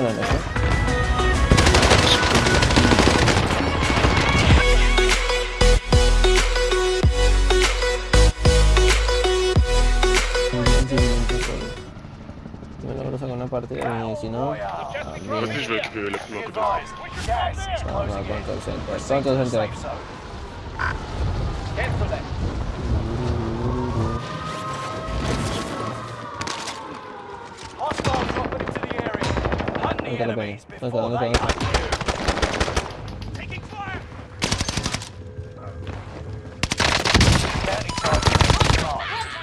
Buenas noches. Me logro sacar una partida y si no, En plus, je vais occuper la plume está la peña? ¿Dónde está? ¿Dónde está? ¿Dónde está?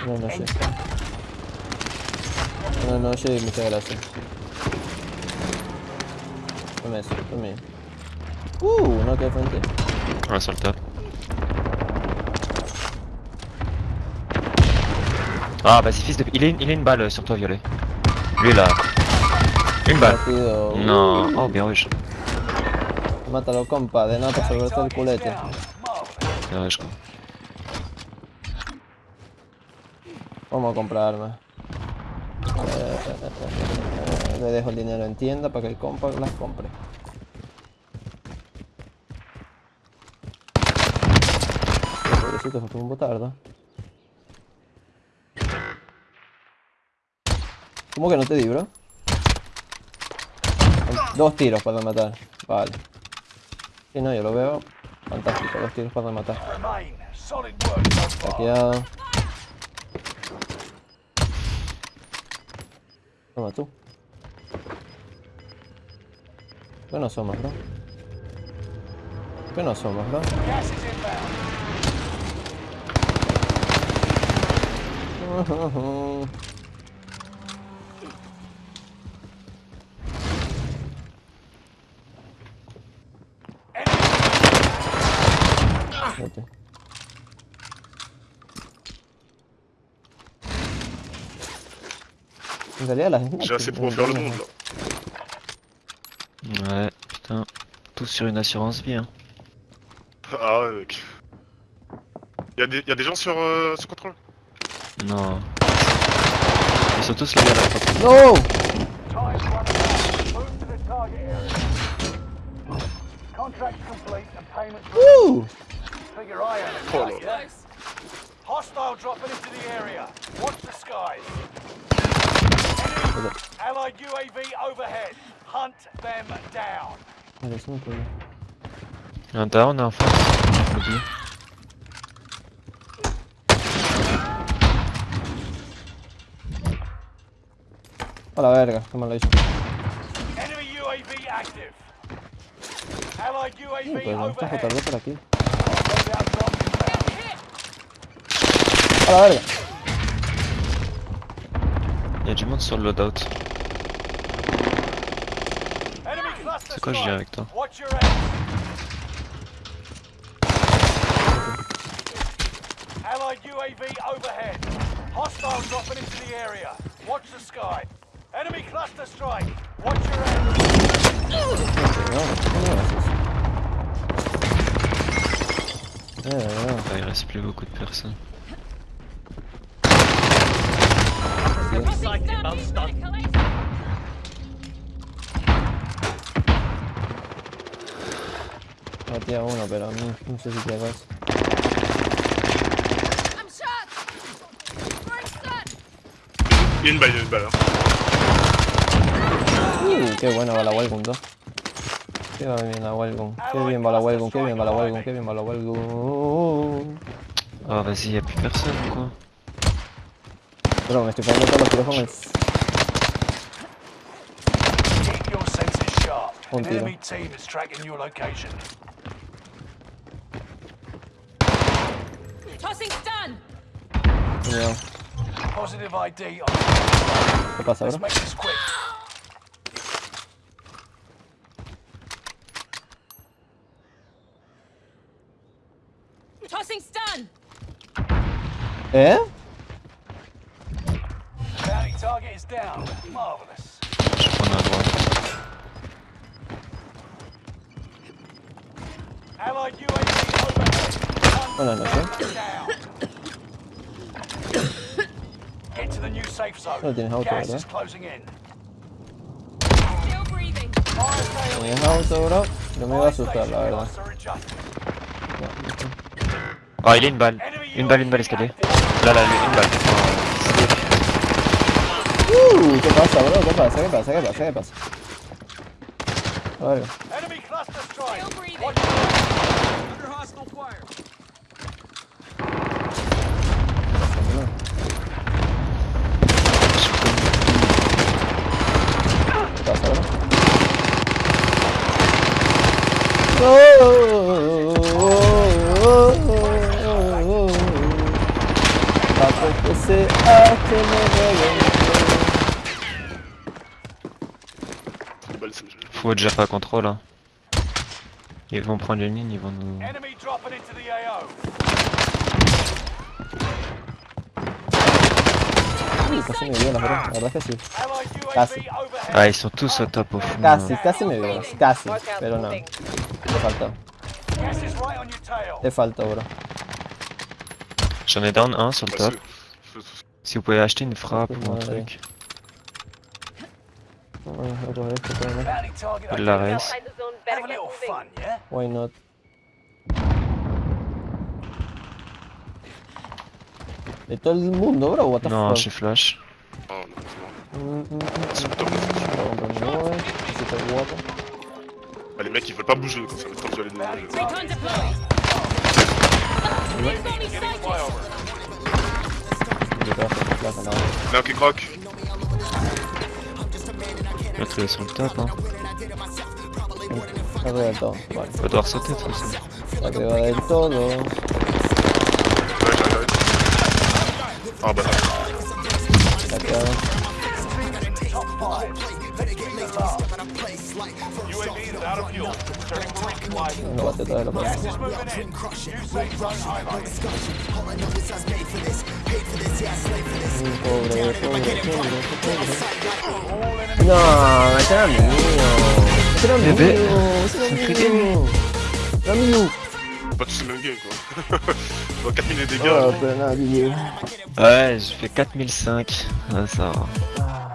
No, no sé. No, no sé, muchas gracias. Tome eso, tome. Uh, no sur le top. Ah, vas-y, fils de. Il est, il est une balle sur toi, violet. Lui là. Balle. Rápido. Non. Oh, rouge. Mátalo, compa, de nada para salvarte el culete. Bien rouge. Vamos a comprar armas. Eh, Le dejo el dinero en tienda para que el compa las compre. Pobrecito, se fue un botardo. ¿Cómo que no te di, bro? Dos tiros para matar. Vale. Si no, yo lo veo. Fantástico, dos tiros para matar. Saqueado. Toma tú. ¿Qué no somos, bro? ¿Qué no somos, bro? Vete. En realidad las J'ai assez pour faire le monde là. Ouais, putain. Tout sur une assurance vie, hein. Ah ouais, mec. Y'a des, y a des gens sur, euh, sur contrôle? Non. Ils sont tous liés à la porte. No! Contract complete and payments Woo! Figure eye on the Oh, target. Lord. Hostile dropping into the area. Watch the skies. Enemy Allied UAV overhead. Hunt them down. Vale, eso no puedo. Un down en face. Oublie. A la verga, qué mal lo hizo. Enemy UAV active. Allied Sí, UAV pues no está overhead. JB por aquí. Inbound. A la verga. Y'a du monde sur le loadout. Enemy cluster C'est quoi, je viens avec toi Watch your head. Allied UAV overhead. Hostile dropping into the area. Watch the sky. Enemy cluster strike. Watch your head. Bah, il reste plus beaucoup de personnes. Matí a uno, pero no, no sé si te vas. I'm shot! We're stuck! Y'a une balle, une balle. Hein. Qué buena va la Welgun 2. Qué va bien la Welgun. Qué bien va la Welgun, qué bien va la Welgun, qué bien va la. Oh, vas-y, y'a plus personne ou quoi Bro, me estoy poniendo todos los sharp. Un An tiro. enemy team is tracking Tossing stun! ¿Eh? Bounty target is down. Marvelous. Je prends à. Allied UAV overhead. Hunt Buenas noches. them down. Get to the new safe zone. No tienes auto, Gas ¿verdad? is closing in. Still breathing. mi auto, bro. No me iba a asustar, la verdad. Oh, il est une balle. Une balle, une balle escalier. Là, là, lui, une balle. Uh, ¿Qué pasa, bro? ¿Qué pasa? ¿Qué pasa? ¿Qué pasa? ¿Qué pasa? Vale. Enemy cluster strike. Still breathing. Watch your Under hostile fire. ¿Qué pasa, bro? No. C'est Faut déjà pas contrôle. Hein. Ils vont prendre une ligne, ils vont nous. Ah, ils sont tous au top au fond. Casi, casi me violas. Casi. Pero no. Te faltó. Te faltó, bro. J'en ai down un sur le top. Si vous pouvez acheter une frappe ou un ouais. truc. La race. Yeah? Why not? De el mundo, bro? What the Non, fuck? j'ai flash. Oh, non, le. Ah, les mecs ils veulent pas bouger quand ça va être vas tu nada. Mec qui croque. L'autre il est sur le top. Hein. Del todo. Vale. On va devoir sauter de toute façon. Del todo. Ouais, j'arrive, j'arrive. Ah bah, UAV is out of fuel. Turning era c'est mío. Era mío. pas tous le même game quoi. Je vois 4000 de dégâts. Oh, pero nada, GG. Ouais, j'ai fait 4005. Ah, ça va. Ah,